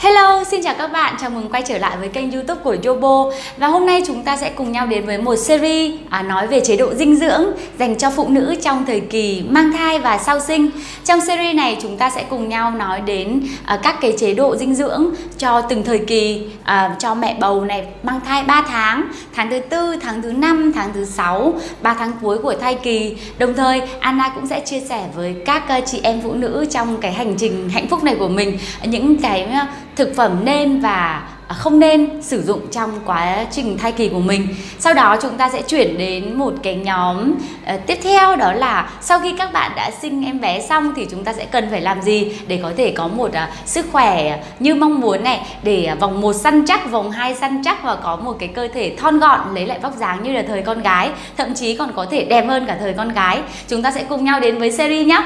Hello, xin chào các bạn, chào mừng quay trở lại với kênh youtube của Yobo. Và hôm nay chúng ta sẽ cùng nhau đến với một series à, nói về chế độ dinh dưỡng dành cho phụ nữ trong thời kỳ mang thai và sau sinh. Trong series này chúng ta sẽ cùng nhau nói đến à, các cái chế độ dinh dưỡng cho từng thời kỳ à, cho mẹ bầu này mang thai 3 tháng, tháng thứ tư, tháng thứ năm, tháng thứ sáu, 3 tháng cuối của thai kỳ. Đồng thời Anna cũng sẽ chia sẻ với các à, chị em phụ nữ trong cái hành trình hạnh phúc này của mình. Những cái à, thực phẩm nên và à, không nên sử dụng trong quá trình thai kỳ của mình. Sau đó chúng ta sẽ chuyển đến một cái nhóm uh, tiếp theo đó là sau khi các bạn đã sinh em bé xong thì chúng ta sẽ cần phải làm gì để có thể có một uh, sức khỏe như mong muốn này để uh, vòng một săn chắc vòng hai săn chắc và có một cái cơ thể thon gọn lấy lại vóc dáng như là thời con gái thậm chí còn có thể đẹp hơn cả thời con gái. Chúng ta sẽ cùng nhau đến với series nhé